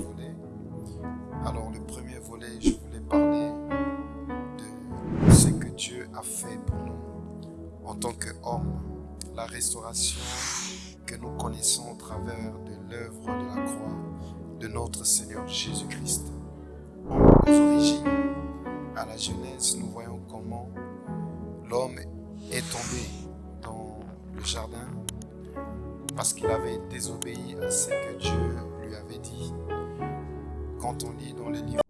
deux. Alors le premier volet, je voulais parler de ce que Dieu a fait pour nous en tant qu'hommes, la restauration que nous connaissons au travers de l'œuvre de la croix de notre Seigneur Jésus-Christ. Aux origines, à la Genèse, nous voyons comment l'homme est tombé dans le jardin parce qu'il avait désobéi à ce que Dieu ton lit dans les livres.